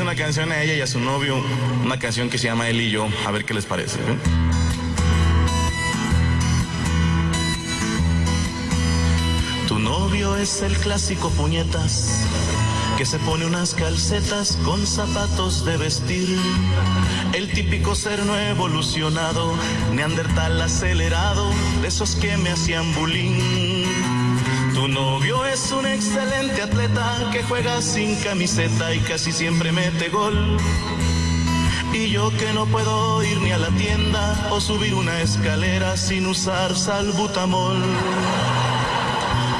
una canción a ella y a su novio, una canción que se llama Él y yo, a ver qué les parece. ¿eh? Tu novio es el clásico puñetas que se pone unas calcetas con zapatos de vestir. El típico ser no evolucionado, neandertal acelerado, de esos que me hacían bullying. Tu novio es un excelente atleta que juega sin camiseta y casi siempre mete gol. Y yo que no puedo ir ni a la tienda o subir una escalera sin usar salbutamol.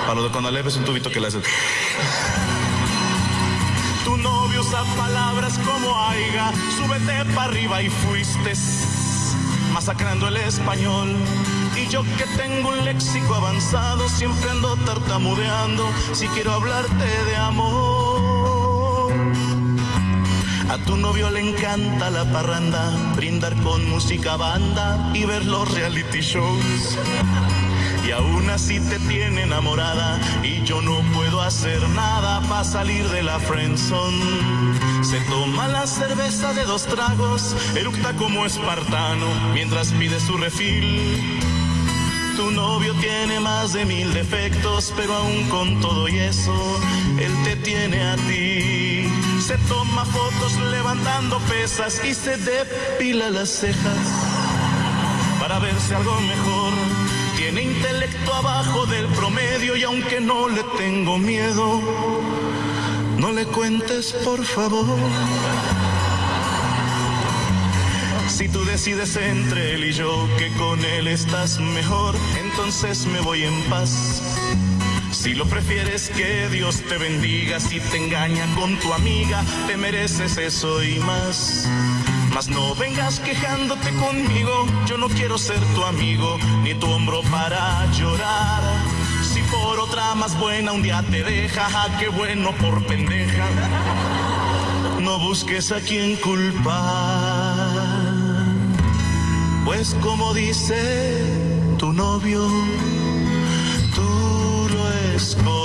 Para lo de cuando le ves un tubito que le haces. Tu novio usa palabras como aiga, súbete para arriba y fuiste masacrando el español. Y yo que tengo un léxico avanzado, siempre ando tartamudeando si quiero hablarte de amor. A tu novio le encanta la parranda, brindar con música banda y ver los reality shows y aún así te tiene enamorada y yo no puedo hacer nada para salir de la friendzone. Se toma la cerveza de dos tragos, eructa como espartano mientras pide su refil. Tu novio tiene más de mil defectos, pero aún con todo y eso, él te tiene a ti. Se toma fotos levantando pesas y se depila las cejas para verse algo mejor tiene intelecto abajo del promedio y aunque no le tengo miedo, no le cuentes por favor. Si tú decides entre él y yo que con él estás mejor, entonces me voy en paz. Si lo prefieres, que Dios te bendiga. Si te engaña con tu amiga, te mereces eso y más. Mas no vengas quejándote conmigo, yo no quiero ser tu amigo, ni tu hombro para llorar. Por otra más buena un día te deja, ah, qué bueno por pendeja. No busques a quien culpar, pues como dice tu novio, tú lo escogiste.